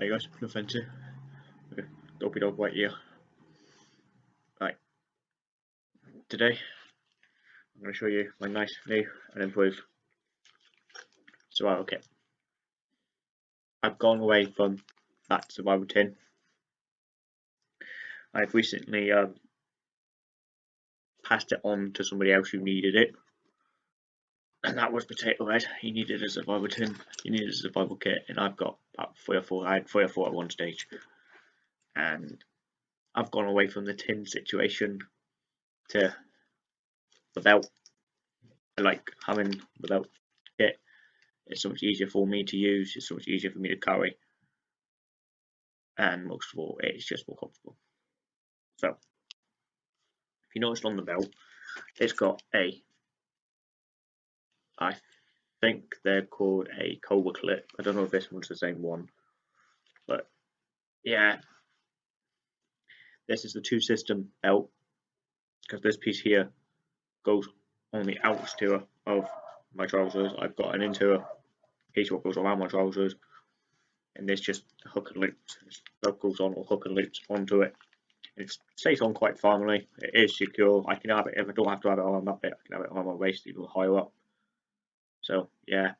Hey guys, no offensive. Okay, dopey dog right here. Right. Today, I'm going to show you my nice new and improved survival kit. I've gone away from that survival tin. I've recently um, passed it on to somebody else who needed it. And that was Potato Head. He needed a survival tin, he needed a survival kit, and I've got about three or four. I had three or four at one stage. And I've gone away from the tin situation to belt. I like having belt kit. It's so much easier for me to use, it's so much easier for me to carry. And most of all, it's just more comfortable. So, if you noticed on the belt, it's got a I think they're called a Cobra clip. I don't know if this one's the same one, but yeah, this is the two system belt because this piece here goes on the outer of my trousers. I've got an interior piece what goes around my trousers, and this just hook and loops. That goes on or hook and loops onto it. It stays on quite firmly. It is secure. I can have it if I don't have to have it on that bit. I can have it on my waist even higher up. So yeah,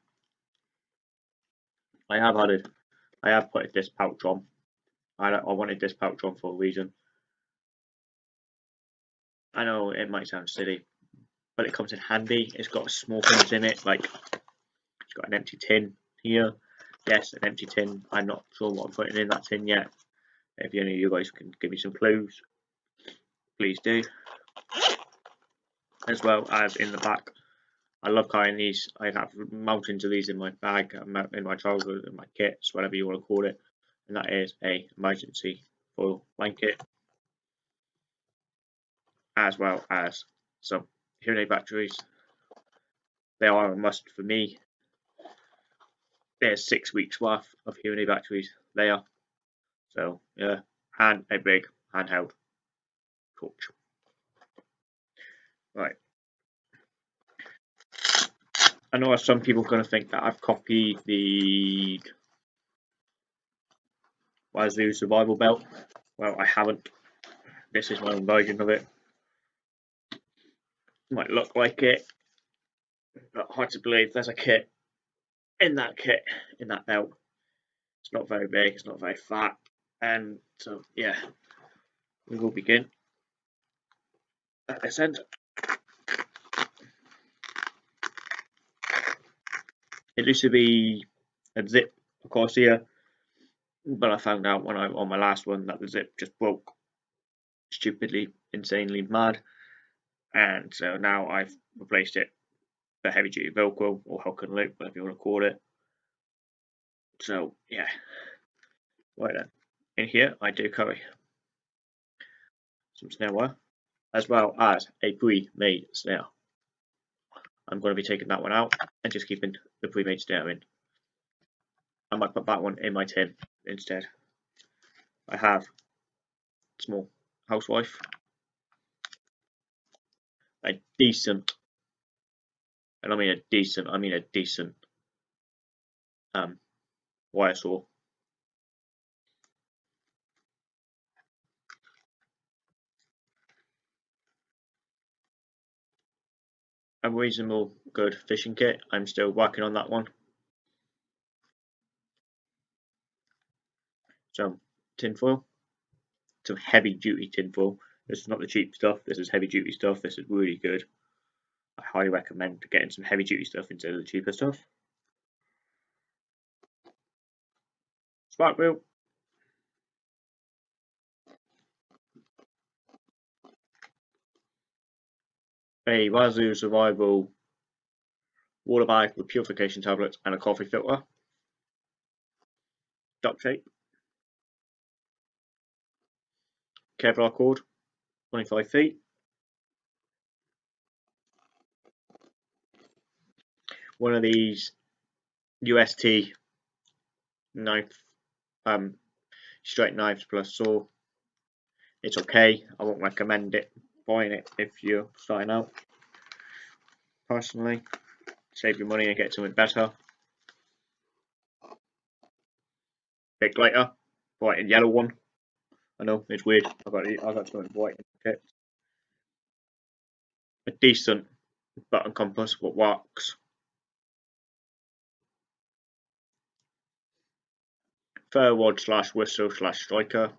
I have added, I have put this pouch on. I, I wanted this pouch on for a reason. I know it might sound silly, but it comes in handy. It's got small things in it, like it's got an empty tin here. Yes, an empty tin. I'm not sure what I'm putting in that tin yet. If any of you guys can give me some clues, please do. As well as in the back, I love carrying these. I have mountains of these in my bag, um, in my trousers, in my kits, whatever you want to call it. And that is a emergency foil blanket, as well as some aid batteries. They are a must for me. There's six weeks worth of aid batteries there. So yeah, and a big handheld torch. Right. I know some people are going to think that I've copied the Wazoo survival belt. Well, I haven't. This is my own version of it. Might look like it, but hard to believe there's a kit in that kit, in that belt. It's not very big, it's not very fat, and so yeah, we will begin at this end. It used to be a zip across here, but I found out when I on my last one that the zip just broke stupidly, insanely mad, and so now I've replaced it for heavy duty Velcro or hook and loop, whatever you want to call it. So yeah, right then. In here I do carry some snare wire as well as a pre-made snare. I'm going to be taking that one out and just keeping the pre-made in. I might put that one in my tin instead. I have small housewife, a decent, and I mean a decent, I mean a decent um, wire saw. A reasonable good fishing kit. I'm still working on that one. Some tinfoil, some heavy duty tinfoil. This is not the cheap stuff, this is heavy duty stuff, this is really good. I highly recommend getting some heavy duty stuff instead of the cheaper stuff. Spark wheel. A Wazoo Survival water bag with purification tablets and a coffee filter. Duct tape. Kevlar cord, 25 feet. One of these UST knife, um, straight knives plus saw. It's okay. I won't recommend it buying it if you're starting out. Personally, save your money and get something better. bit later, white and yellow one. I know it's weird. I got I got something white in it. A decent button compass, what works. ferro rod slash whistle slash striker.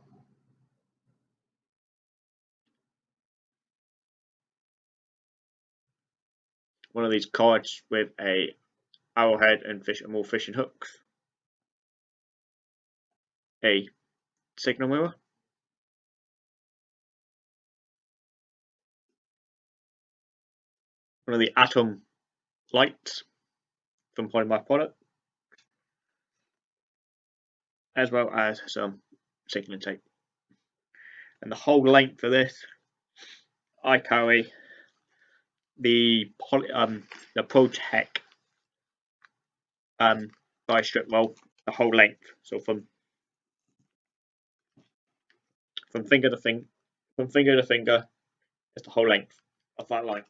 One of these cards with a arrowhead and fish and more fishing hooks. A signal mirror. One of the atom lights from Polymath product as well as some signaling tape. And the whole length of this, I carry the poly, um, the ProTech um, by strip roll, the whole length. So from from finger to finger, from finger to finger, it's the whole length of that line.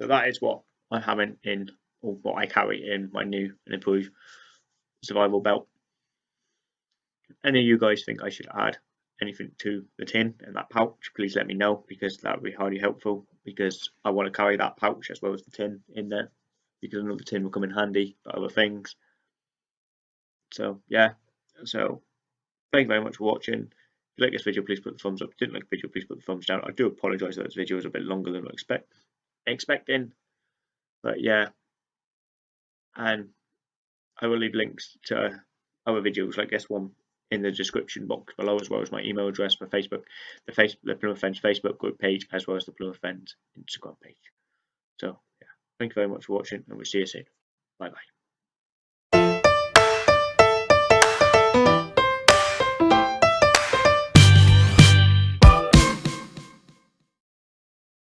So that is what I'm having in, or what I carry in my new and improved survival belt any of you guys think I should add anything to the tin and that pouch, please let me know because that would be highly helpful because I want to carry that pouch as well as the tin in there because another tin will come in handy for other things. So yeah, so thank you very much for watching. If you like this video, please put the thumbs up. If you didn't like the video, please put the thumbs down. I do apologise that this video is a bit longer than I expect expecting, but yeah, and I will leave links to other videos like this one in the description box below, as well as my email address, my Facebook, the face, the Plymouth Fens Facebook group page, as well as the Plymouth Fens Instagram page. So, yeah, thank you very much for watching, and we'll see you soon. Bye bye.